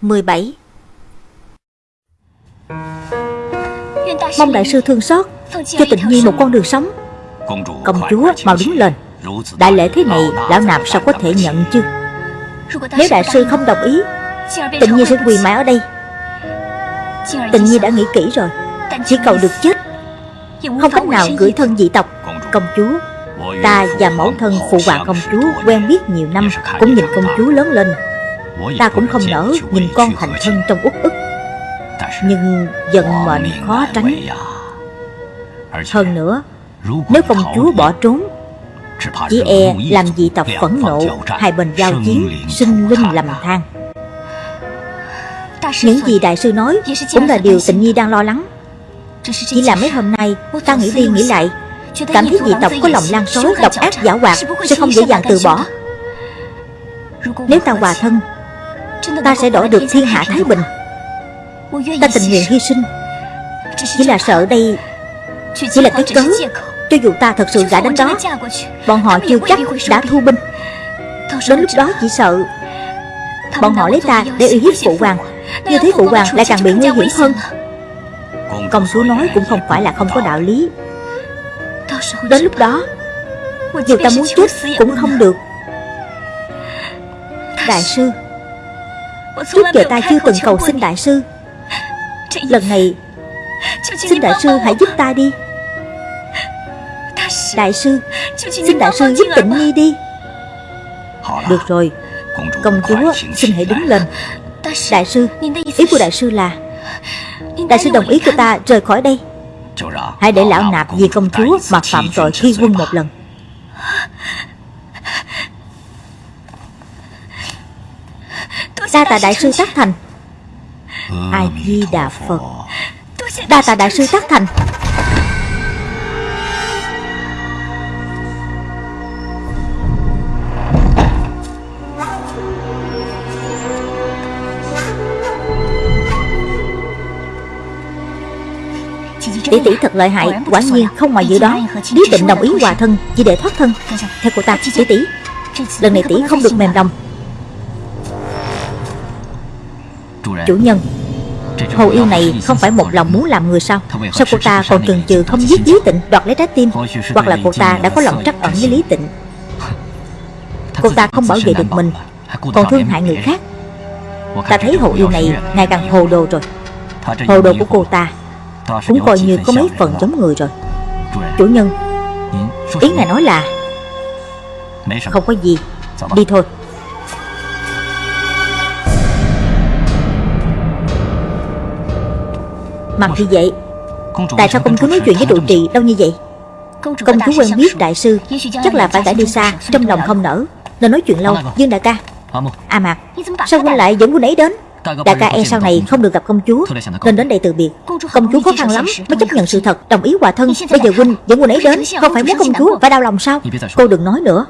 17 Mong đại sư thương xót, Cho tình nhi một con đường sống. Công chúa mau đứng lên. Đại lễ thế này, Lão nạp sao có thể nhận chứ? Nếu đại sư không đồng ý, tình nhi sẽ quỳ mãi ở đây. Tình nhi đã nghĩ kỹ rồi. Chỉ cầu được chết. Không cách nào gửi thân dị tộc. Công chúa, Ta và mẫu thân phụ hoàng công chúa Quen biết nhiều năm, Cũng nhìn công chúa lớn lên. Ta cũng không nỡ nhìn con thành thân trong uất ức. Nhưng dần mệnh khó tránh. Hơn nữa Nếu công chúa bỏ trốn Chỉ e làm dị tộc phẫn nộ Hai bên giao chiến Sinh linh lầm than. Những gì đại sư nói Cũng là điều tịnh nhi đang lo lắng. Chỉ là mấy hôm nay Ta nghĩ đi nghĩ lại Cảm thấy dị tộc có lòng lan sói Độc ác giả hoạt Sẽ không dễ dàng từ bỏ. Nếu ta hòa thân Ta sẽ đổi được thiên hạ Thái Bình. Ta tình nguyện hy sinh. Chỉ là sợ đây Chỉ là cái cớ Cho dù ta thật sự gả đến đó Bọn họ chưa chắc đã thu binh. Đến lúc đó chỉ sợ Bọn họ lấy ta để uy hiếp phụ hoàng. Như thế phụ hoàng lại càng bị nguy hiểm hơn. Công chúa nói cũng không phải là không có đạo lý. Đến lúc đó Dù ta muốn chết cũng không được. Đại sư Trước giờ ta chưa từng cầu xin đại sư. Lần này Xin đại sư hãy giúp ta đi. Đại sư Xin đại sư giúp tịnh nhi đi. Được rồi Công chúa xin hãy đứng lên. Đại sư Ý của đại sư là Đại sư đồng ý cho ta rời khỏi đây. Hãy để lão nạp vì công chúa Mà phạm tội khi quân một lần Đa tạ đại sư tác thành. A Di Đà Phật. Đa tạ đại sư tác thành. Tỷ tỷ thật lợi hại Quả nhiên không ngoài dự đoán Lý tịnh đồng ý hòa thân Chỉ để thoát thân. Theo cô ta tỷ tỷ Lần này tỷ không được mềm lòng Chủ nhân Hồ yêu này không phải một lòng muốn làm người sao? Sao cô ta còn chần chừ không giết Lý Tịnh Đoạt lấy trái tim? Hoặc là cô ta đã có lòng trắc ẩn với Lý Tịnh? Cô ta không bảo vệ được mình Còn thương hại người khác. Ta thấy hồ yêu này ngày càng hồ đồ rồi. Hồ đồ của cô ta Cũng coi như có mấy phần giống người rồi. Chủ nhân. Ý ngài nói là Không có gì. Đi thôi Mặt thì vậy. Tại sao công chúa nói chuyện với trụ trì đâu như vậy? Công chúa quen biết đại sư Chắc là phải đã đi xa Trong lòng không nở Nên nói chuyện lâu. Dương đại ca. À Mạc Sao huynh lại dẫn huynh ấy đến? Đại ca e sau này không được gặp công chúa Nên đến đây từ biệt. Công chúa khó khăn lắm mới chấp nhận sự thật Đồng ý hòa thân. Bây giờ huynh dẫn huynh ấy đến Không phải muốn công chúa phải đau lòng sao? Cô đừng nói nữa.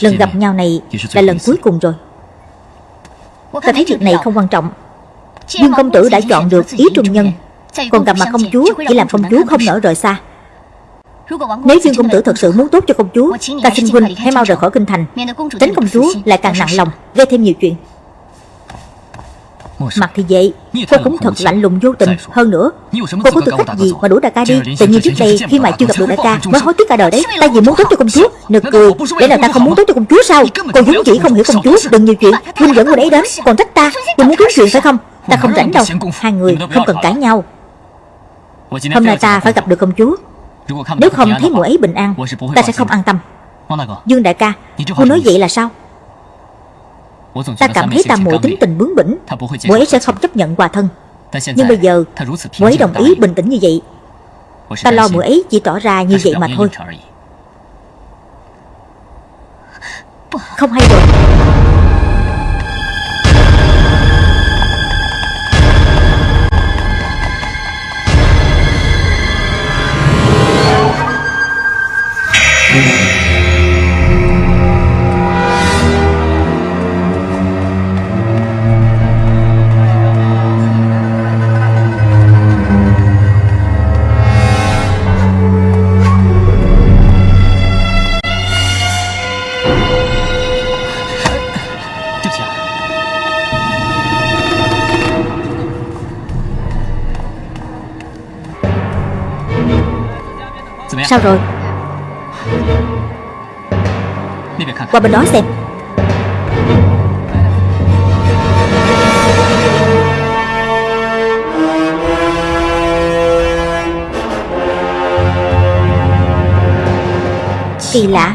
Lần gặp nhau này là lần cuối cùng rồi. Ta thấy việc này không quan trọng Dương công tử đã chọn được ý trung nhân. Còn gặp mặt công chúa Chỉ làm công chúa không nỡ rời xa. Nếu Dương công tử thật sự muốn tốt cho công chúa Ta xin huynh hãy mau rời khỏi kinh thành. Tránh công chúa lại càng nặng lòng Gây thêm nhiều chuyện Mặt thì vậy. Cô cũng thật lạnh lùng vô tình. Hơn nữa Cô có tư cách gì mà đuổi đại ca đi? Tự nhiên trước đây khi mà chưa gặp được đại ca Mới hối tiếc cả đời đấy. Ta vì muốn tốt cho công chúa Nực cười. Để nào ta không muốn tốt cho công chúa sao? Cô vốn chỉ không hiểu công chúa? Đừng nhiều chuyện. Huynh dẫn cô đấy đến Còn trách ta. Vì muốn kiếm chuyện phải không? Ta không rảnh đâu. Hai người không cần cãi nhau. Hôm nay ta phải gặp được công chúa. Nếu không thấy muội ấy bình an Ta sẽ không an tâm. Dương đại ca. Cô nói vậy là sao Ta cảm thấy ta muội tính tình bướng bỉnh. Muội ấy sẽ không chấp nhận hòa thân. Nhưng bây giờ Muội ấy đồng ý bình tĩnh như vậy. Ta lo muội ấy chỉ tỏ ra như vậy mà thôi. Không hay rồi Sao rồi? Qua bên đó xem. Kỳ lạ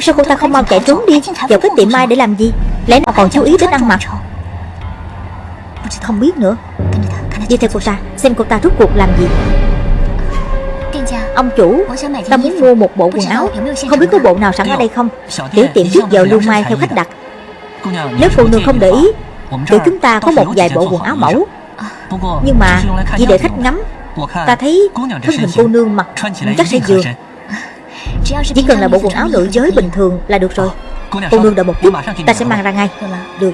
Sao cô ta không mau chạy trốn đi. Vào cái tiệm mai để làm gì? Lẽ nào còn chú ý đến ăn mặc? Không biết nữa. Đi theo cô ta, Xem cô ta rút cuộc làm gì. Ông chủ Ta muốn mua một bộ quần áo. Không biết có bộ nào sẵn ở đây không? Tiểu tiệm trước giờ lưu mai theo khách đặt. Nếu cô nương không để ý Tụi chúng ta có một vài bộ quần áo mẫu. Nhưng mà chỉ để khách ngắm. Ta thấy thân hình cô nương mặc chắc sẽ vừa. Chỉ cần là bộ quần áo nữ giới bình thường là được rồi. Cô nương đợi một chút Ta sẽ mang ra ngay. Được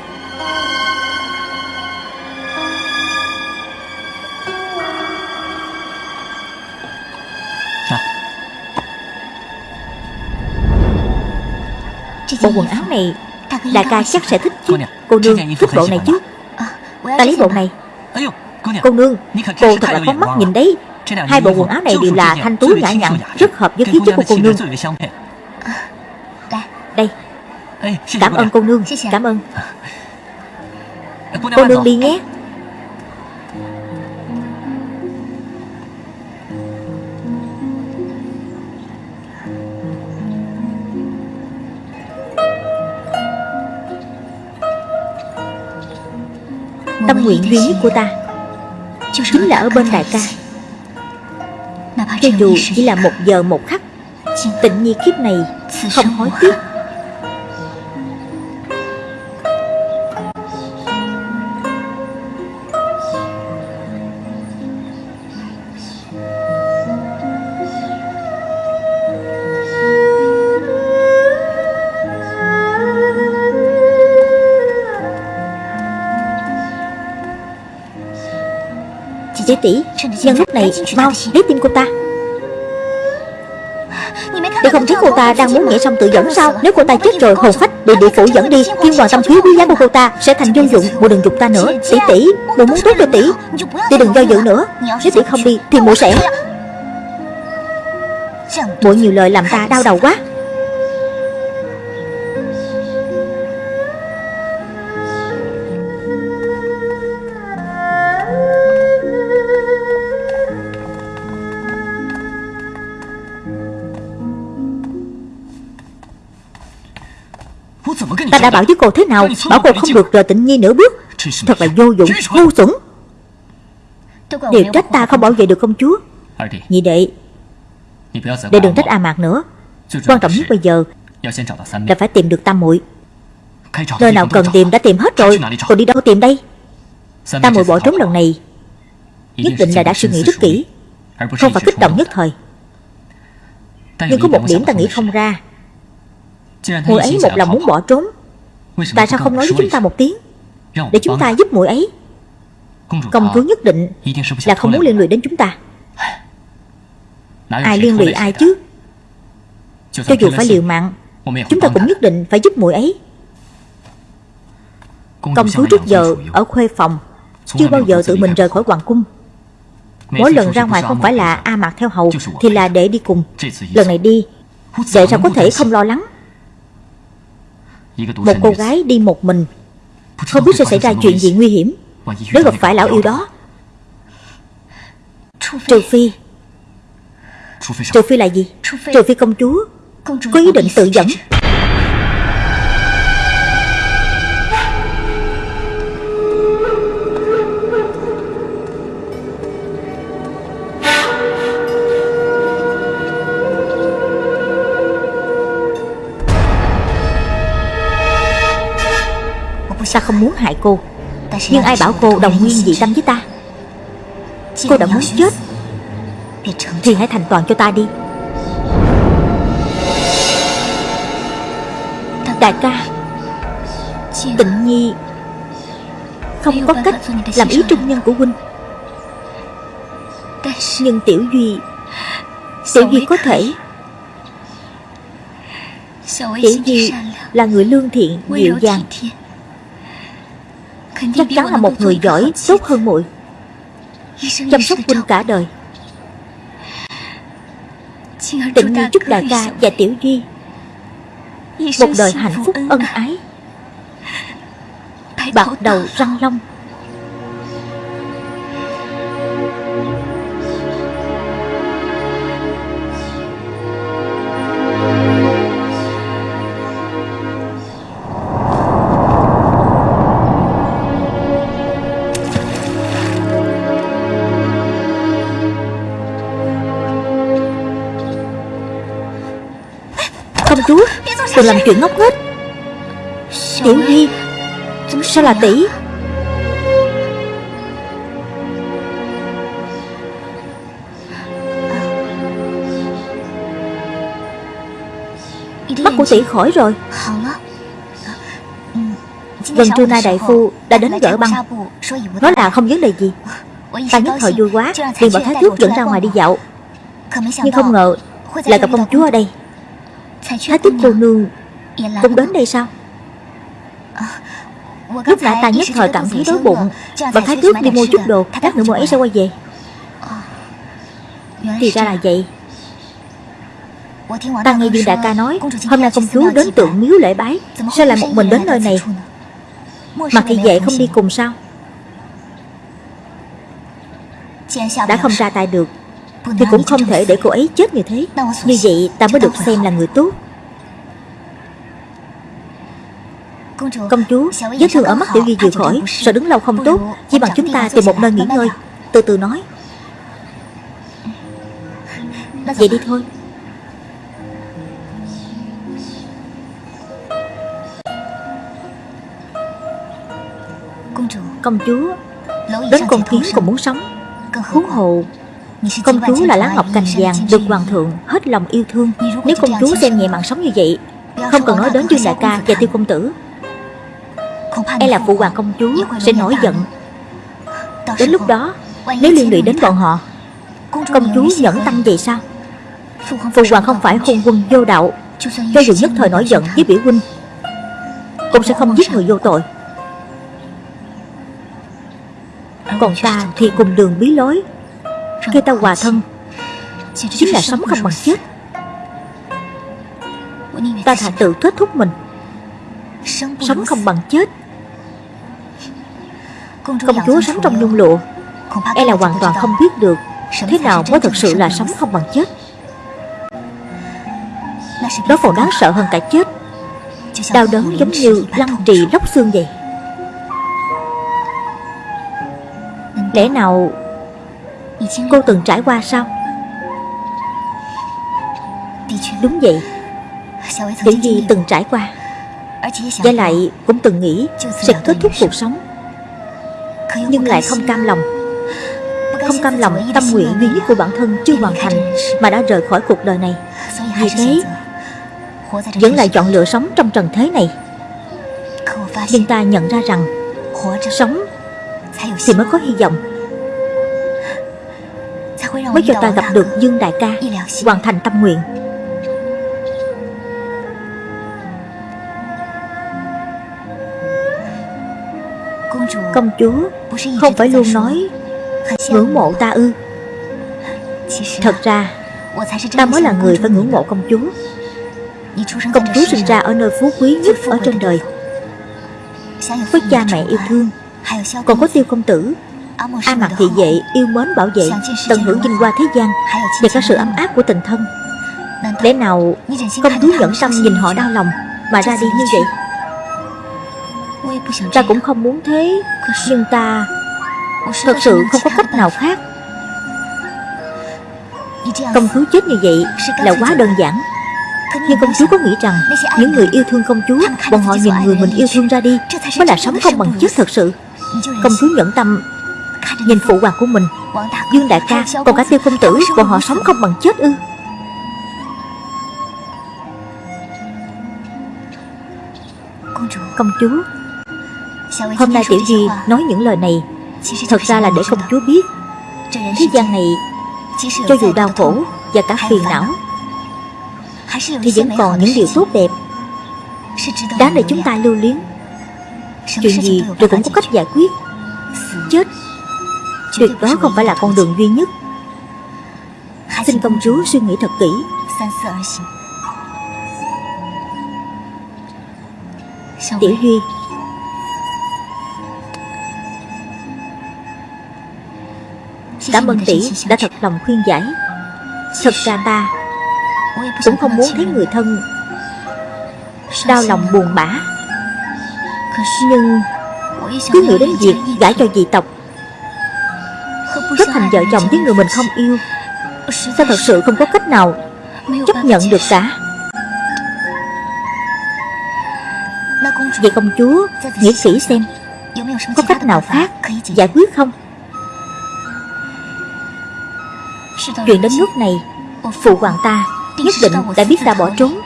Bộ quần áo này Đại ca chắc sẽ thích chứ Cô nương thích bộ này chứ Ta lấy bộ này Cô nương Cô thật là có mắt nhìn đấy Hai bộ quần áo này đều là thanh tú nhã nhặn Rất hợp với khí chất của cô nương Đây Cảm ơn cô nương Cảm ơn Cô nương đi nhé Tâm nguyện duy nhất của ta. Chính là ở bên đại ca. Cho dù chỉ là một giờ một khắc Tịnh nhi kiếp này Không hối tiếc Tỷ. Nhân lúc này, Mau lấy tim cô ta. Để không thấy cô ta đang muốn nhảy xong tự dẫn sao? Nếu cô ta chết rồi, hồn phách bị địa phủ dẫn đi Thiên hoàng tâm khí quý giá của cô ta Sẽ thành vô dụng Mụ đừng dục ta nữa. Tỷ tỷ Mụ muốn tốt cho tỷ. Tỷ đừng do dự nữa. Nếu tỷ không đi Thì mụ sẽ Mụ nhiều lời làm ta đau đầu quá. Ta đã bảo với cô thế nào? Bảo cô không được rời tịnh nhi nửa bước. Thật là vô dụng, ngu xuẩn. Điều trách ta không bảo vệ được công chúa. Nhị đệ Đệ đừng trách A Mạc nữa. Quan trọng nhất bây giờ Là phải tìm được Tam muội. Nơi nào cần tìm đã tìm hết rồi. Còn đi đâu tìm đây? Tam muội bỏ trốn lần này. Nhất định là đã suy nghĩ rất kỹ. Không phải kích động nhất thời. Nhưng có một điểm ta nghĩ không ra. Muội ấy một lòng muốn bỏ trốn Tại sao không nói với chúng ta một tiếng? Để chúng ta giúp muội ấy. Công chúa nhất định Là không muốn liên lụy đến chúng ta. Ai liên lụy ai chứ? Cho dù phải liều mạng Chúng ta cũng nhất định phải giúp muội ấy. Công chúa trước giờ ở khuê phòng Chưa bao giờ tự mình rời khỏi hoàng cung. Mỗi lần ra ngoài không phải là A Mạc theo hầu Thì là để đi cùng. Lần này đi Vậy sao có thể không lo lắng một cô gái đi một mình. Không biết sẽ xảy ra chuyện gì nguy hiểm. Nếu gặp phải lão yêu đó. Trừ phi Trừ phi là gì? Trừ phi công chúa Có ý định tự dẫn Ta không muốn hại cô? Nhưng ai bảo cô đồng nguyên dị tâm với ta? Cô đã muốn chết. Thì hãy thành toàn cho ta đi. Đại ca Tịnh Nhi Không có cách làm ý trung nhân của huynh. Nhưng Tiểu Duy Tiểu Duy có thể. Tiểu Duy là người lương thiện, dịu dàng Chắc chắn là một người giỏi Tốt hơn muội. Chăm sóc huynh cả đời. Tịnh Nhi chúc đại ca và Tiểu Duy. Một đời hạnh phúc ân ái. Bạc đầu răng long Đừng làm chuyện ngốc nghếch. Tiểu Nhi Sao là tỷ. Mắt của tỷ khỏi rồi. Gần trưa nay đại phu đã đến gỡ băng. Nói là không vấn đề gì. Ta nhất thời vui quá liền bảo Thái Tước dẫn ra ngoài đi dạo. Nhưng không ngờ Lại gặp công chúa ở đây Thái tiếp cô nương Cũng đến đây sao? Lúc nãy ta nhất thời cảm thấy đói bụng. Và thái tước đi mua chút đồ Lát nữa mua ấy sẽ quay về. Thì ra là vậy. Ta nghe Dương Đại ca nói Hôm nay công chúa đến tượng miếu lễ bái Sao lại một mình đến nơi này? Mà thị vệ không đi cùng sao? Đã không ra tay được thì cũng không thể để cô ấy chết như thế. Như vậy ta mới được xem là người tốt. Công chúa Vết thương ở mắt tiểu duy vừa khỏi Sợ đứng lâu không tốt. Chỉ bằng chúng ta tìm một nơi nghỉ ngơi. Từ từ nói. Vậy đi thôi. Công chúa Đến con kiến cũng muốn sống. Huống hồ Công chúa là lá ngọc cành vàng, Được hoàng thượng hết lòng yêu thương. Nếu công chúa xem nhẹ mạng sống như vậy, Không cần nói đến Dương Đại ca và Tiêu Công Tử. E là phụ hoàng công chúa sẽ nổi giận. Đến lúc đó, Nếu liên lụy đến bọn họ, Công chúa nhẫn tâm vậy sao? Phụ hoàng không phải hôn quân vô đạo, Cho dù nhất thời nổi giận với biểu huynh, Cũng sẽ không giết người vô tội. Còn ta thì cùng đường bí lối khi ta hòa thân. Chính là sống không bằng chết. Ta thà tự kết thúc mình. Sống không bằng chết. Công chúa sống trong nhung lụa. E là hoàn toàn không biết được Thế nào mới thực sự là sống không bằng chết. Đó còn đáng sợ hơn cả chết. Đau đớn giống như lăng trì lóc xương vậy. Lẽ nào Cô từng trải qua sao? Đúng vậy. Tiểu Di từng trải qua. Và lại cũng từng nghĩ Sẽ kết thúc cuộc sống. Nhưng lại không cam lòng. Không cam lòng tâm nguyện duy nhất của bản thân chưa hoàn thành Mà đã rời khỏi cuộc đời này. Vì thế Vẫn lại chọn lựa sống trong trần thế này. Nhưng ta nhận ra rằng Sống Thì mới có hy vọng Mới cho ta gặp được Dương Đại ca Hoàn thành tâm nguyện. Công chúa Không phải luôn nói Ngưỡng mộ ta ư. Thật ra Ta mới là người phải ngưỡng mộ công chúa. Công chúa sinh ra ở nơi phú quý nhất ở trên đời. Với cha mẹ yêu thương Còn có tiêu công tử A mặt thị vệ yêu mến bảo vệ Tận hưởng vinh hoa thế gian Và cả sự ấm áp của tình thân. Lẽ nào công chúa nhẫn tâm nhìn họ đau lòng Mà ra đi như vậy? Ta cũng không muốn thế Nhưng ta Thật sự không có cách nào khác. Công chúa chết như vậy là quá đơn giản. Nhưng công chúa có nghĩ rằng Những người yêu thương công chúa Bọn họ nhìn người mình yêu thương ra đi Mới là sống không bằng chết thật sự. Công chúa nhẫn tâm Nhìn phụ hoàng của mình, Dương đại ca Còn cả tiêu công tử, Bọn họ sống không bằng chết ư? Công chúa, Hôm nay Tiểu Di nói những lời này, Thật ra là để công chúa biết. Thế gian này, Cho dù đau khổ Và cả phiền não, Thì vẫn còn những điều tốt đẹp. Đáng để chúng ta lưu luyến. Chuyện gì rồi cũng có cách giải quyết. Chết Tuyệt đó không phải là con đường duy nhất. Xin công chúa suy nghĩ thật kỹ. Tiểu Duy Cảm ơn tỷ đã thật lòng khuyên giải. Thật ra ta Cũng không muốn thấy người thân Đau lòng buồn bã. Nhưng Cứ nghĩ đến việc gả cho dị tộc Kết thành vợ chồng với người mình không yêu. Sao thật sự không có cách nào Chấp nhận được cả? Vậy công chúa Nghĩ kỹ xem, Có cách nào khác giải quyết không? Chuyện đến nước này, Phụ hoàng ta nhất định đã biết ta bỏ trốn.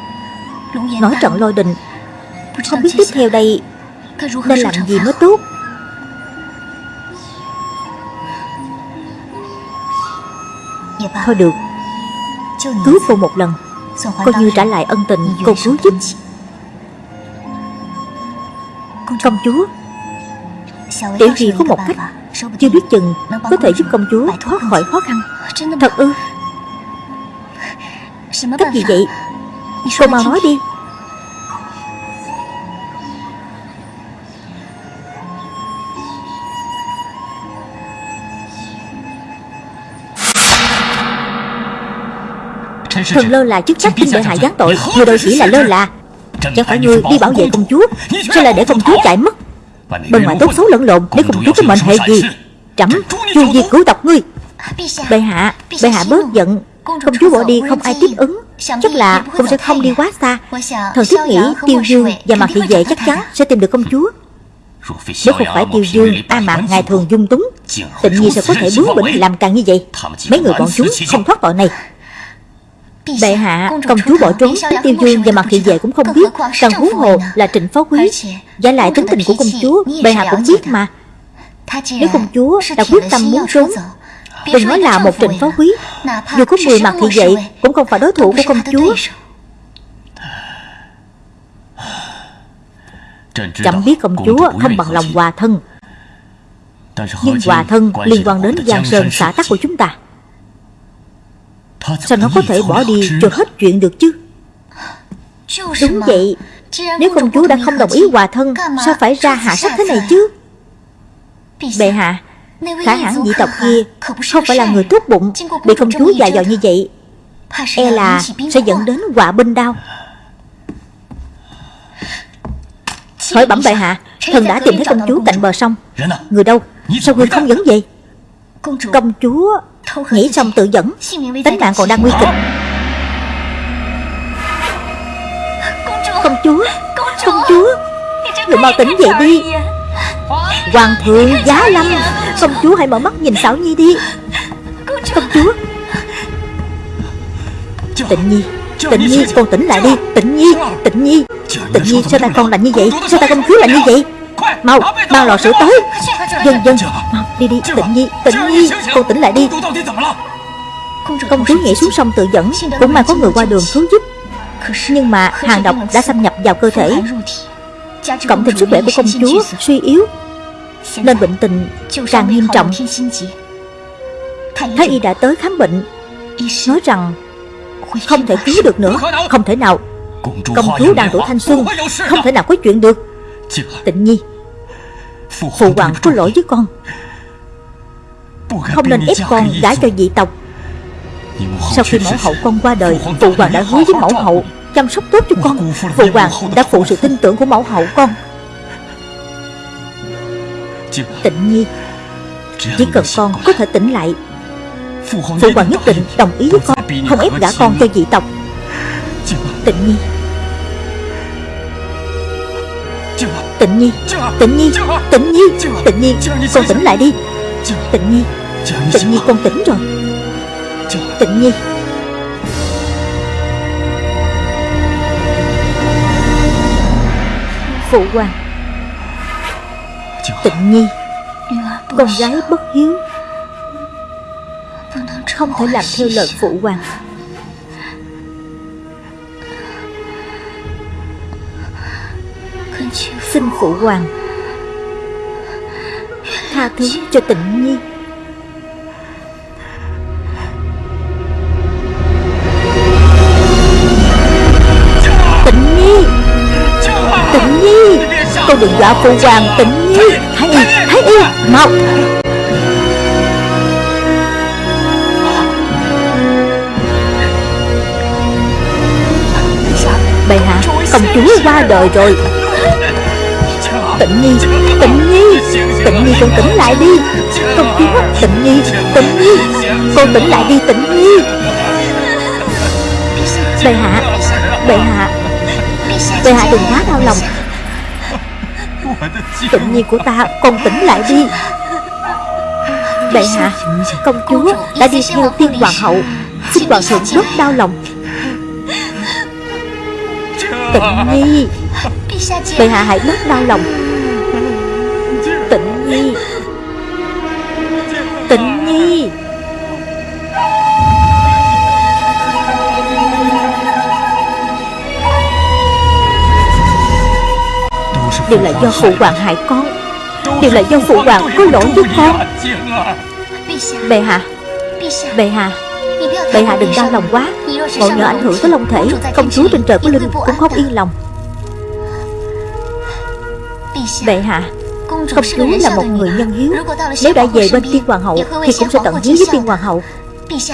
Nói trận lôi đình, Không biết tiếp theo đây Nên làm gì mới tốt. Thôi được. Cứu cô một lần. Coi như trả lại ân tình cô cứu giúp Công chúa. Tiểu Duy có một cách Chưa biết chừng có thể giúp công chúa thoát khỏi khó khăn. Thật ư? Cách gì vậy? Cô mau nói đi Thần lơ là chức trách kinh bệ hạ giáng tội. Người đâu chỉ là lơ là. Chẳng phải ngươi đi bảo vệ công chúa Sao lại để công chúa chạy mất. Bên ngoài tốt xấu lẫn lộn Để công chúa có mệnh hệ gì? Trẫm chu diệt cứu tộc ngươi. Bệ hạ Bệ hạ bớt giận. Công chúa bỏ đi không ai tiếp ứng. Chắc là cũng sẽ không đi quá xa. Thần thiết nghĩ Tiêu Dương và Mạc Thị Vệ chắc chắn sẽ tìm được công chúa. Nếu không phải Tiêu Dương, A Mạc ngày thường dung túng Tự nhiên sẽ có thể bướng bỉnh làm càng như vậy Mấy người bọn chúng không thoát tội này Bệ hạ, công chúa bỏ trốn tiêu dương và mặt thị vệ cũng không biết Càng huống hồ là trịnh phó quý. Giả lại tính tình của công chúa Bệ hạ cũng biết mà. Nếu công chúa đã quyết tâm muốn trốn Đừng nói là một trịnh phó quý. Dù có 10 mặt thị vệ Cũng không phải đối thủ của công chúa. Chẳng biết công chúa không bằng lòng hòa thân Nhưng hòa thân liên quan đến giang sơn xã tắc của chúng ta Sao nó có thể bỏ đi cho hết chuyện được chứ? Đúng vậy. Nếu công chúa đã không đồng ý hòa thân Sao phải ra hạ sách thế này chứ? Bệ hạ Khả hãn dị tộc kia Không phải là người tốt bụng Bị công chúa dạy dò như vậy. E là sẽ dẫn đến quả binh đau. Hỏi bẩm bệ hạ Thần đã tìm thấy công chúa cạnh bờ sông. Người đâu? Sao người không dẫn về Công chúa. Nghĩ xong tự dẫn Tính mạng còn đang nguy kịch. Công chúa. Công chúa. Người mau tỉnh dậy đi. Hoàng thượng giá lâm. Công chúa hãy mở mắt nhìn Sảo Nhi đi. Công chúa. Tịnh Nhi. Tịnh Nhi con tỉnh lại đi. Tịnh Nhi. Tịnh Nhi Tịnh Nhi sao ta con lạnh như vậy? Sao ta công chúa lạnh như vậy Mau Mau lò sữa tới. Dân dân. Mau đi đi. Tịnh Nhi Tịnh Nhi. Con tỉnh lại đi. Công chúa nhảy xuống sông tự dẫn. Cũng may có người qua đường cứu giúp. Nhưng mà hàng độc đã xâm nhập vào cơ thể. Cộng thêm sức khỏe của công chúa suy yếu Nên bệnh tình càng nghiêm trọng. Thái y đã tới khám bệnh. Nói rằng Không thể cứu được nữa Không thể nào. Công chúa đang tuổi thanh xuân Không thể nào có chuyện được. Tịnh nhi Phụ hoàng có lỗi với con. Không nên ép con gả cho dị tộc. Sau khi mẫu hậu con qua đời Phụ hoàng đã hứa với mẫu hậu Chăm sóc tốt cho con. Phụ hoàng đã phụ sự tin tưởng của mẫu hậu con. Tịnh nhi Chỉ cần con có thể tỉnh lại. Phụ hoàng nhất định đồng ý với con Không ép gả con cho dị tộc. Tịnh nhi Tịnh Nhi Tịnh Nhi Tịnh Nhi Tịnh Nhi Con tỉnh lại đi. Tịnh Nhi Tịnh Nhi con tỉnh rồi. Tịnh Nhi. Phụ hoàng. Tịnh Nhi. Con gái bất hiếu. Không thể làm theo lời phụ hoàng xin phụ hoàng. Tha thứ cho tịnh nhi. Tịnh nhi. Tịnh nhi. Cô đừng dọa phụ hoàng, tịnh nhi. Thái y thái y mau. Bệ hạ, công chúa qua đời rồi. Tịnh nhi, tịnh nhi Tịnh nhi con tỉnh lại đi. Công chúa, tịnh nhi, tịnh nhi Con tỉnh lại đi tịnh nhi. Bệ hạ, bệ hạ Bệ hạ đừng quá đau lòng. Tịnh nhi của ta Con tỉnh lại đi. Bệ hạ Công chúa đã đi theo tiên hoàng hậu. Xin hoàng thượng rất đau lòng. Tịnh nhi Bệ hạ hãy bớt đau lòng nhi Tịnh nhi. Đều là do phụ hoàng hại con. Đều là do phụ hoàng có lỗi với con. Bệ hạ. Bệ hạ. Bệ hạ đừng đau lòng quá. Ngộ nhờ ảnh hưởng tới long thể. Công chúa trên trời của Linh cũng không yên lòng. Bệ hạ. Công chúa là một người nhân hiếu. Nếu đã về bên tiên hoàng hậu Thì cũng sẽ tận hiếu với tiên hoàng hậu.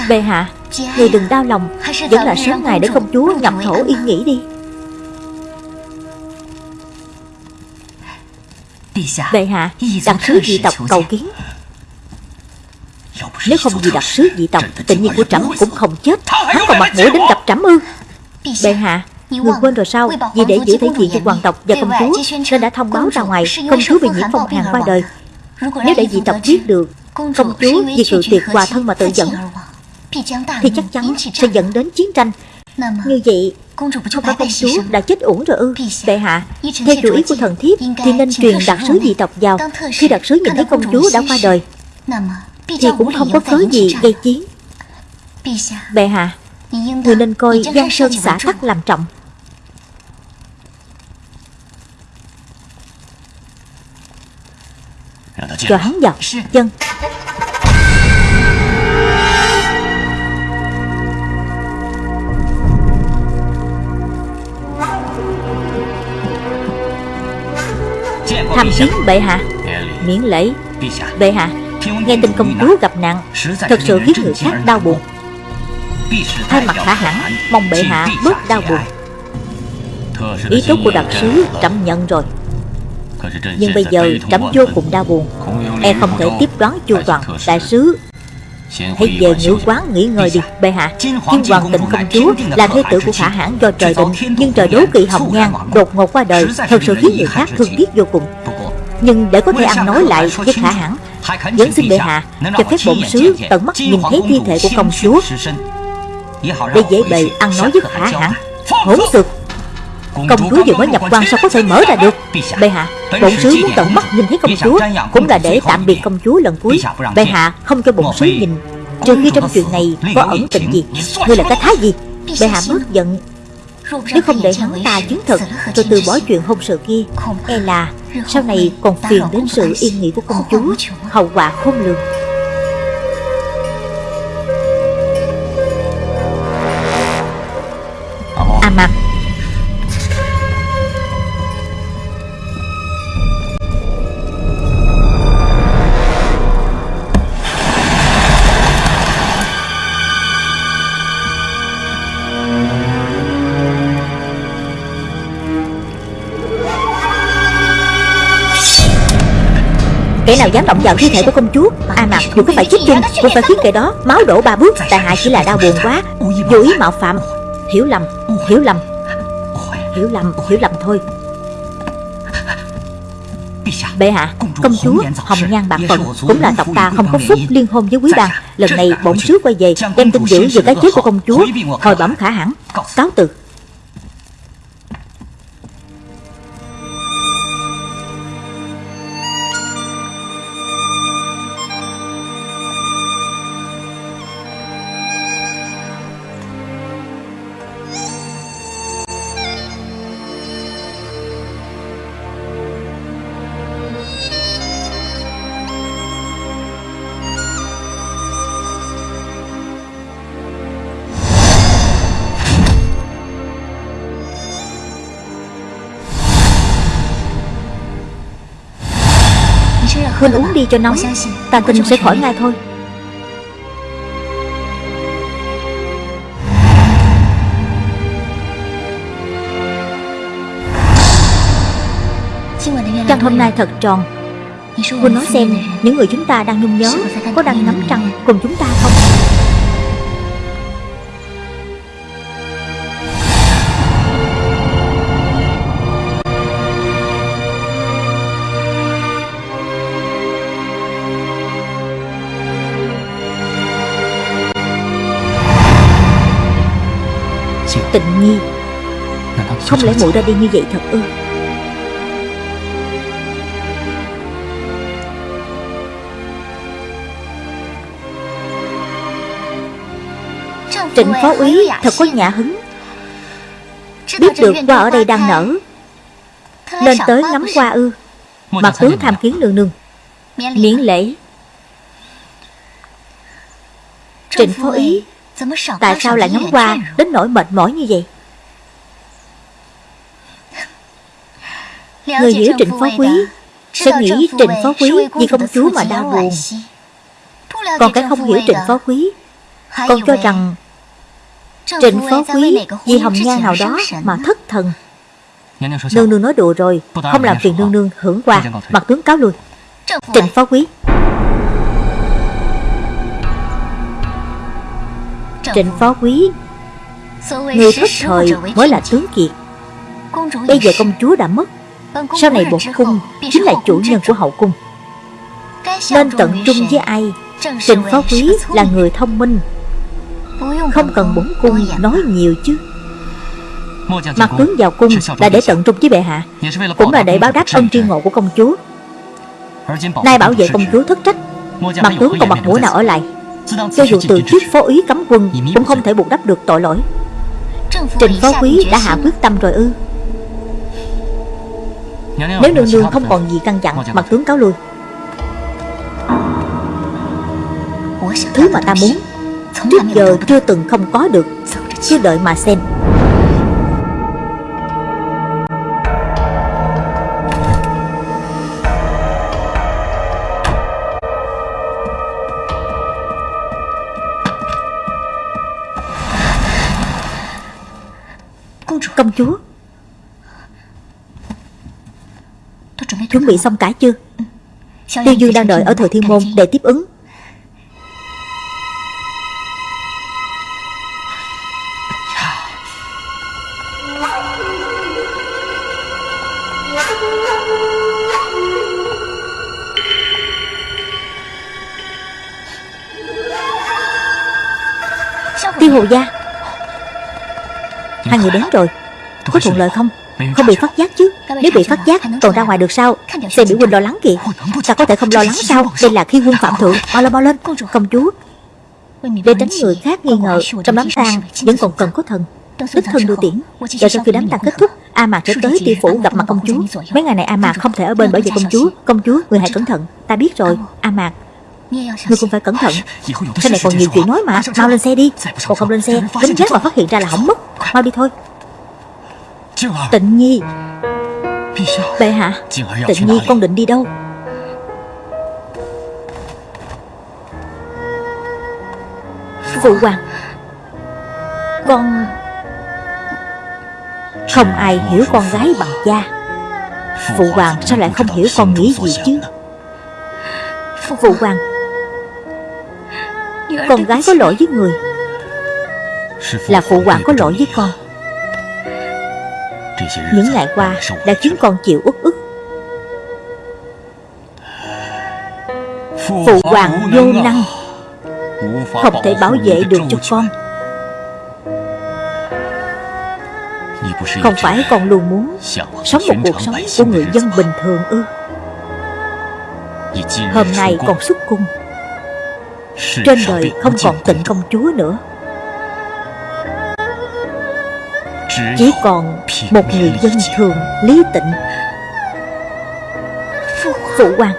Bệ hạ Người đừng đau lòng. Vẫn là sớm ngày để công chúa nhập thổ yên nghỉ đi. Bệ hạ Đặc sứ dị tộc cầu kiến. Nếu không vì đặc sứ dị tộc Tình nhiên của trẫm cũng không chết. Hắn còn mặt mũi đến gặp trẫm ư. Bệ hạ Người quên rồi sao? Vì để giữ thể diện cho hoàng tộc và công chúa Nên đã thông báo ra ngoài Công chúa bị nhiễm phong hàn qua đời. Nếu để dị tộc biết được Công chúa vì cự tuyệt hòa thân mà tự giận Thì chắc chắn sẽ dẫn đến chiến tranh. Như vậy không phải công chúa đã chết uổng rồi ư? Bệ hạ Theo chủ ý của thần thiếp Thì nên truyền đặc sứ dị tộc vào Khi đặc sứ nhìn thấy công chúa đã qua đời. Thì cũng không có cớ gì gây chiến Bệ hạ Người nên coi Giang Sơn xã tắc làm trọng Cho hắn vào Dân Tham kiến bệ hạ. Miễn lễ. Bệ hạ. Nghe tin công chúa gặp nạn. Thật sự khiến người khác đau buồn. Thay mặt khả hẳn Mong bệ hạ bớt đau buồn. Ý tốt của đặc sứ trẫm nhận rồi Nhưng bây giờ trẫm vô cùng đau buồn. E không thể tiếp đoán chu toàn Đại sứ. Hãy về ngữ quán nghỉ ngơi đi Bệ hạ. Thiên hoàng tịnh công chúa Là thế tử của khả hãn do trời định Nhưng trời đố kỵ hồng nhan Đột ngột qua đời. Thật sự khiến người khác thương tiếc vô cùng. Nhưng để có thể ăn nói lại với khả hãn Vẫn xin bệ hạ Cho phép bổn sứ tận mắt nhìn thấy thi thể của công chúa. Để dễ bề ăn nói với khả hãn Hỗn xược Công chúa vừa mới nhập quan sao có thể mở ra được? Bệ hạ Bổn sứ muốn tận mắt nhìn thấy công chúa Cũng là để tạm biệt công chúa lần cuối. Bệ hạ không cho bổn sứ nhìn. Trừ khi trong chuyện này có ẩn tình gì Ngươi là cái thái gì? Bệ hạ bớt giận. Nếu không để hắn ta chứng thực Rồi từ bỏ chuyện hôn sự kia E là sau này còn phiền đến sự yên nghỉ của công chúa Hậu quả khôn lường nào dám động vào thi thể của công chúa? A mặt dù có phải chết chung Cũng phải khiến kẻ đó máu đổ ba bước. Tại hạ chỉ là đau buồn quá. Vô ý mạo phạm. Hiểu lầm Hiểu lầm. Hiểu lầm Hiểu lầm thôi. Bệ hạ, công chúa Hồng Nhan Bạc Phận cũng là tộc ta không có phúc liên hôn với quý đàn. Lần này bổn sứ quay về đem tin dữ về cái chết của công chúa Hồi bẩm khả hẳn. Cáo từ. Huynh uống đi cho nóng. Ta tin sẽ khỏi ngay thôi. Trăng hôm nay thật tròn? Huynh nói xem, Những người chúng ta đang nhung nhớ Có đang ngắm trăng cùng chúng ta không? Không lẽ muội ra đi như vậy thật ư? Trịnh phó úy thật có nhã hứng. Biết được qua ở đây đang nở. Nên tới ngắm qua ư. Mặt tướng tham kiến nương nương. Miễn lễ. Trịnh phó úy Tại sao lại ngắm qua đến nỗi mệt mỏi như vậy Người hiểu Trịnh Phó Quý Sẽ nghĩ Trịnh Phó Quý vì công chúa mà đau buồn Còn cái không hiểu Trịnh Phó Quý Còn cho rằng Trịnh Phó Quý vì hồng nhan nào đó mà thất thần. Nương nương nói đùa rồi Không làm phiền nương nương hưởng qua Mặt tướng cáo lui Trịnh Phó Quý. Trịnh phó quý Người thất thời mới là tướng kiệt. Bây giờ công chúa đã mất Sau này bổn cung Chính là chủ nhân của hậu cung. Nên tận trung với ai? Trịnh phó quý là người thông minh. Không cần bổn cung nói nhiều chứ. Mặt tướng vào cung là để tận trung với bệ hạ. Cũng là để báo đáp ân tri ngộ của công chúa. Nay bảo vệ công chúa thất trách. Mặt tướng còn mặt mũi nào ở lại? cho dù từ chức phó úy cấm quân Cũng không thể buộc đắp được tội lỗi. Trình phó quý đã hạ quyết tâm rồi ư Nếu nương nương không còn gì căn dặn Mặt tướng cáo lui. Thứ mà ta muốn Trước giờ chưa từng không có được Cứ đợi mà xem. Công chúa Chuẩn bị xong cả chưa? Tiêu Dương đang đợi ở thừa thiên môn để tiếp ứng. Tiêu hồ gia. Hai người đến rồi. Có thuận lợi không Không bị phát giác chứ. Nếu bị phát giác còn ra ngoài được sao? Xem biểu huynh lo lắng kìa. Ta có thể không lo lắng sao? Đây là khi quân phạm thượng. Mau lên mau lên Công chúa Để tránh người khác nghi ngờ. Trong đám tang vẫn còn cần có thần. Đích thân đưa tiễn. Và sau khi đám tang kết thúc A Mạc sẽ tới ti phủ gặp mặt công chúa. Mấy ngày này A Mạc không thể ở bên bởi vì công chúa. Công chúa người hãy cẩn thận. Ta biết rồi. A Mạc Ngươi cũng phải cẩn thận. Sau này còn nhiều chuyện nói mà Mau lên xe đi Còn không lên xe Lính chết mà. phát hiện ra là hỏng mất Mau đi thôi Tịnh Nhi. Bệ hạ Tịnh Nhi con định đi đâu? Phụ hoàng. Con Không ai hiểu con gái bằng cha Phụ hoàng sao lại không hiểu con nghĩ gì chứ? Phụ hoàng. Con gái có lỗi với người. Là phụ hoàng có lỗi với con những ngày qua đã khiến con chịu uất ức. Phụ hoàng vô năng, Không thể bảo vệ được cho con. Không phải con luôn muốn Sống một cuộc sống của người dân bình thường ư? Hôm nay con xuất cung, Trên đời không còn tịnh công chúa nữa. Chỉ còn một người dân thường lý tịnh. Phụ hoàng.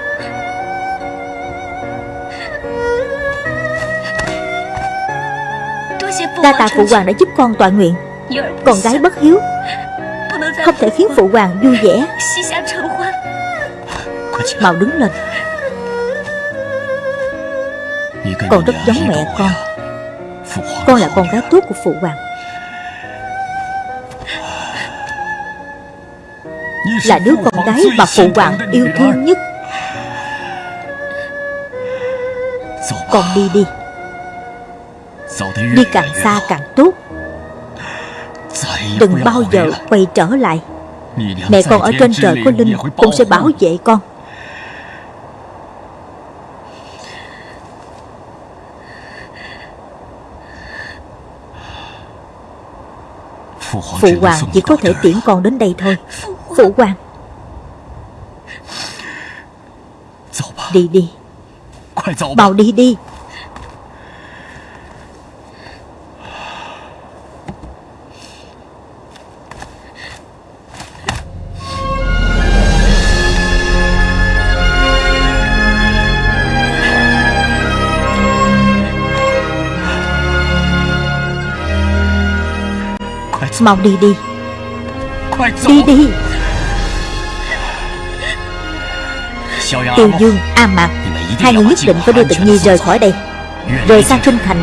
Đa tạ phụ hoàng đã giúp con tọa nguyện. Con gái bất hiếu. Không thể khiến phụ hoàng. Vui vẻ. Mau đứng lên. Con rất giống mẹ con. Con là con gái tốt của phụ hoàng Là đứa con gái mà phụ hoàng yêu thương nhất. Con đi đi. Đi càng xa càng tốt. Đừng bao giờ quay trở lại. Mẹ con ở trên trời có linh Cũng sẽ bảo vệ con. Phụ hoàng chỉ có thể tiễn con đến đây thôi. Phụ hoàng. Đi đi. Mau đi đi. Mau đi đi. Đi đi. Tiêu Dương, A Mạc. Hai người nhất định phải đưa Tịnh Nhi rời khỏi đây Rời xa kinh thành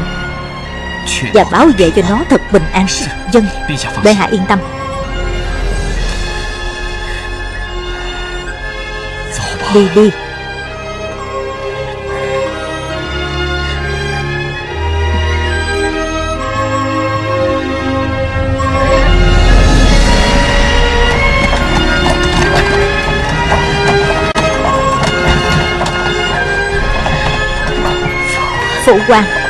Và bảo vệ cho nó thật bình an. Dân, bệ hạ yên tâm. Đi đi phụ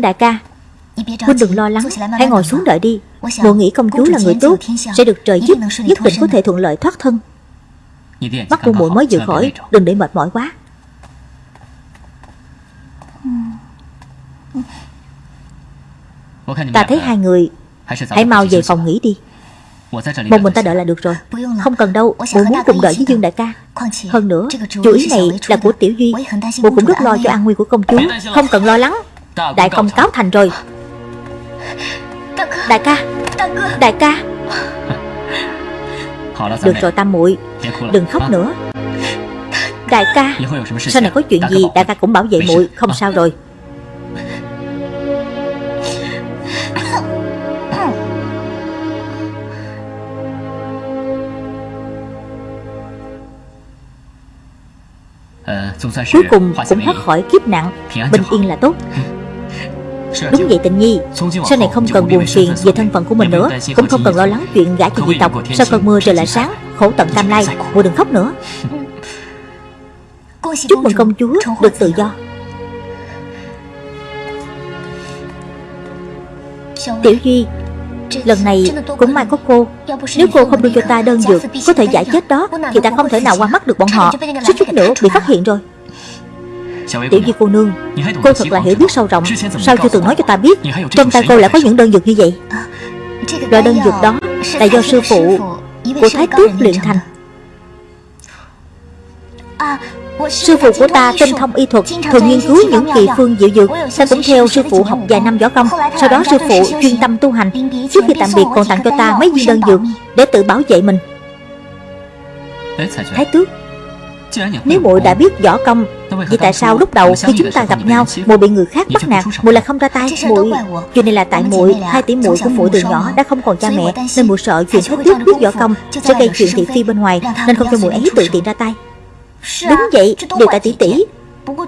Đại ca. Huynh đừng lo lắng Hãy ngồi xuống đợi đi. Bộ nghĩ công chúa là người tốt Sẽ được trời giúp Nhất định có thể thuận lợi thoát thân. Mắt của muội mới vừa khỏi Đừng để mệt mỏi quá. Ta thấy hai người Hãy mau về phòng nghỉ đi. Một mình ta đợi là được rồi Không cần đâu Bộ muốn cùng đợi với Dương đại ca. Hơn nữa Chủ ý này là của Tiểu Duy Bộ cũng rất lo cho an nguy của công chúa Không cần lo lắng Đại công cáo thành rồi. Đại ca. Đại ca. Được rồi tam muội. Đừng khóc nữa. Đại ca. Sau này có chuyện gì? đại ca cũng bảo vệ muội Không sao rồi. Cuối cùng cũng thoát khỏi kiếp nặng Bình yên là tốt Đúng vậy tình nhi Sau này không cần buồn phiền về thân phận của mình nữa Cũng không cần lo lắng chuyện gã cho dị tộc Sau cơn mưa trời lại sáng Khổ tận tam lai Muội đừng khóc nữa. Chúc mừng công chúa được tự do. Tiểu Duy Lần này cũng may có cô. Nếu cô không đưa cho ta đơn dược Có thể giải chết đó Thì ta không thể nào qua mắt được bọn họ. Suýt chút nữa bị phát hiện rồi Tiểu Di cô nương Cô thật là hiểu biết sâu rộng. Sao chưa từng nói cho ta biết Trong tay cô lại có những đơn dược như vậy? Loại đơn dược đó là do sư phụ Của Thái Tước luyện thành. Sư phụ của ta tinh thông y thuật Thường nghiên cứu những kỳ phương diệu dược Ta cũng theo sư phụ học vài năm võ công. Sau đó sư phụ chuyên tâm tu hành Trước khi tạm biệt còn tặng cho ta mấy viên đơn dược Để tự bảo vệ mình. Thái Tước nếu muội đã biết võ công Vì tại sao lúc đầu khi chúng ta gặp nhau muội bị người khác bắt nạt muội lại không ra tay. Muội chuyện này là tại muội hai tỷ muội của muội từ nhỏ đã không còn cha mẹ nên muội sợ chuyện thái tước biết võ công sẽ gây chuyện thị phi bên ngoài nên không cho muội ấy tự tiện ra tay. Đúng vậy đều tại tỷ tỷ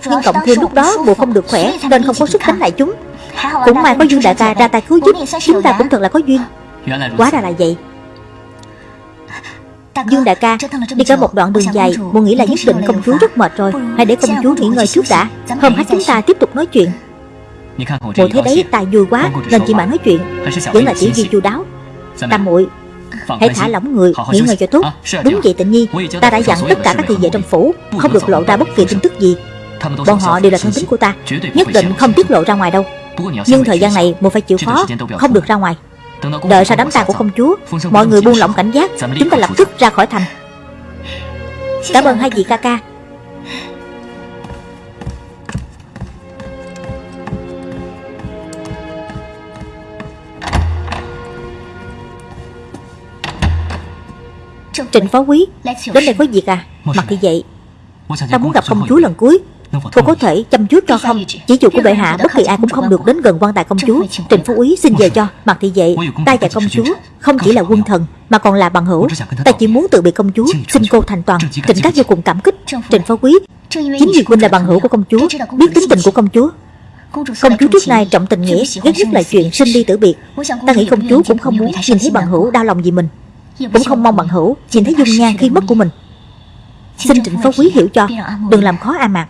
nhưng cộng thêm lúc đó muội không được khỏe nên không có sức đánh lại chúng. Cũng may có dương đại ca ra tay cứu giúp. Chúng ta cũng thật là có duyên. Quá ra là vậy Dương đại ca Đi cả một đoạn đường dài Bộ nghĩ là nhất định công chúa rất mệt rồi Hãy để công chúa nghỉ ngơi chút đã. Hôm khác chúng ta tiếp tục nói chuyện. Bộ thấy đấy tài vui quá Nên chỉ bạn nói chuyện. Vẫn là tiểu duy chu đáo Tam muội Hãy thả lỏng người, nghỉ ngơi cho tốt. Đúng vậy tịnh nhi Ta đã dặn tất cả các thị vệ trong phủ Không được lộ ra bất kỳ tin tức gì. Bọn họ đều là thân tín của ta. Nhất định không tiết lộ ra ngoài đâu. Nhưng thời gian này một phải chịu khó Không được ra ngoài Đợi sau đám tang của công chúa Mọi người buông lỏng cảnh giác Chúng ta lập tức ra khỏi thành. Cảm ơn hai vị ca ca. Trịnh phó quý Đến đây có việc à? Mặt thì vậy Ta muốn gặp công chúa lần cuối Cô có thể chăm chút cho không? Chỉ dụ của bệ hạ bất kỳ ai cũng không được đến gần quan tài công chúa. Trịnh phú úy xin về cho. Mặt thì vậy Ta và công chúa không chỉ là quân thần Mà còn là bằng hữu. Ta chỉ muốn tự bị công chúa Xin cô thành toàn Trịnh các vô cùng cảm kích Trịnh phó quý. Chính vì huynh là bằng hữu của công chúa Biết tính tình của công chúa. Công chúa trước nay trọng tình nghĩa Ghét nhất là chuyện sinh đi tử biệt. Ta nghĩ công chúa cũng không muốn nhìn thấy bằng hữu đau lòng vì mình Cũng không mong bằng hữu nhìn thấy dung nhan. khi mất của mình Xin trịnh phó quý hiểu cho Đừng làm khó A Mạc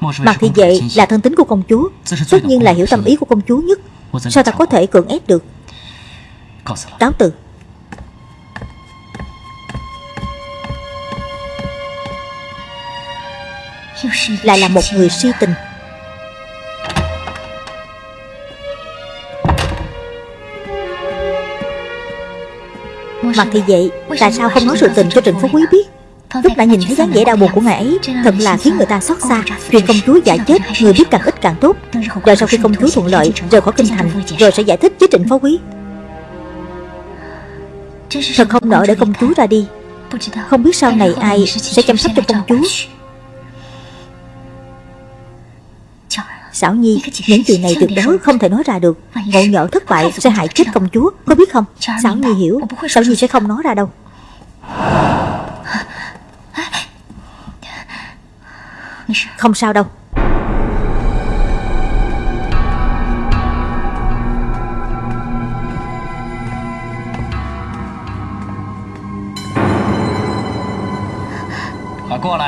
Mặt thì vậy là thân tính của công chúa Tất nhiên là hiểu tâm ý của công chúa nhất. Sao ta có thể cưỡng ép được? Cáo từ. Lại là một người si tình. Mặt thì vậy Tại sao không nói sự tình cho Trịnh Phú Quý biết Lúc đã nhìn thấy dáng vẻ đau buồn của ngài ấy Thật là khiến người ta xót xa. Chuyện công chúa giải chết Người biết càng ít càng tốt. Rồi sau khi công chúa thuận lợi Rời khỏi kinh thành Rồi sẽ giải thích với trịnh phó quý. Thật không nỡ để công chúa ra đi. Không biết sau này ai sẽ chăm sóc cho công chúa. Xảo Nhi, những chuyện này tuyệt đối không thể nói ra được. Ngộ nhỡ thất bại sẽ hại chết công chúa. Có biết không? Xảo Nhi hiểu. Xảo Nhi sẽ không nói ra đâu Không sao đâu.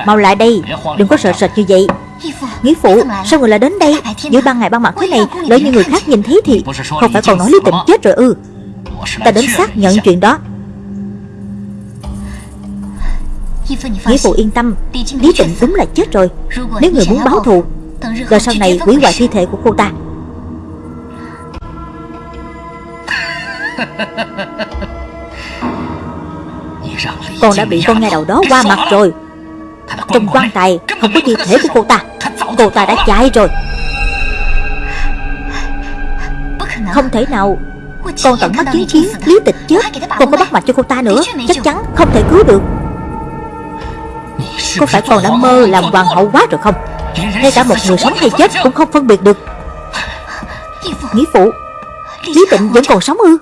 Mau lại đây, Đừng có sợ sệt như vậy. Nghĩa phụ, Sao người lại đến đây? Giữa ban ngày ban mặt thế này Lỡ như người khác nhìn thấy thì Không phải còn nói Lý Tịnh chết rồi ư. Ta đến xác nhận chuyện đó. Nghĩa phụ yên tâm. Lý Tịnh đúng là chết rồi. Nếu người muốn báo thù Rồi sau này hủy hoại thi thể của cô ta. Con đã bị con nghe đầu đó qua mặt rồi. Trong quan tài không có thi thể của cô ta. Cô ta đã chạy rồi. Không thể nào. Con tận mắt chứng kiến Lý tịch chết Con có bắt mạch cho cô ta nữa. Chắc chắn không thể cứu được có phải con đã mơ làm hoàng hậu quá rồi không? Ngay cả một người sống hay chết cũng không phân biệt được. Nghĩa phụ, Lý tịnh vẫn còn sống ư?